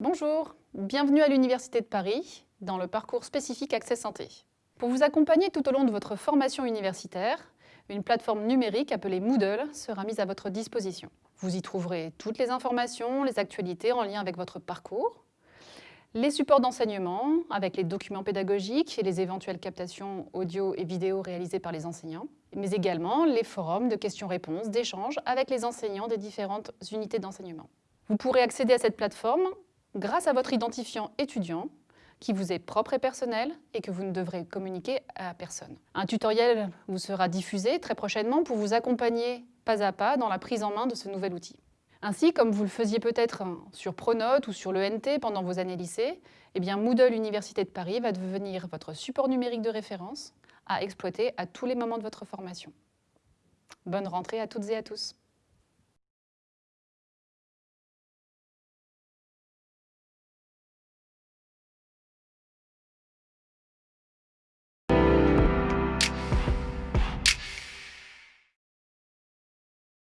Bonjour, bienvenue à l'Université de Paris, dans le parcours spécifique Accès Santé. Pour vous accompagner tout au long de votre formation universitaire, une plateforme numérique appelée Moodle sera mise à votre disposition. Vous y trouverez toutes les informations, les actualités en lien avec votre parcours, les supports d'enseignement avec les documents pédagogiques et les éventuelles captations audio et vidéo réalisées par les enseignants, mais également les forums de questions-réponses, d'échanges avec les enseignants des différentes unités d'enseignement. Vous pourrez accéder à cette plateforme grâce à votre identifiant étudiant qui vous est propre et personnel et que vous ne devrez communiquer à personne. Un tutoriel vous sera diffusé très prochainement pour vous accompagner pas à pas dans la prise en main de ce nouvel outil. Ainsi, comme vous le faisiez peut-être sur Pronote ou sur l'ENT pendant vos années lycée, eh bien Moodle Université de Paris va devenir votre support numérique de référence à exploiter à tous les moments de votre formation. Bonne rentrée à toutes et à tous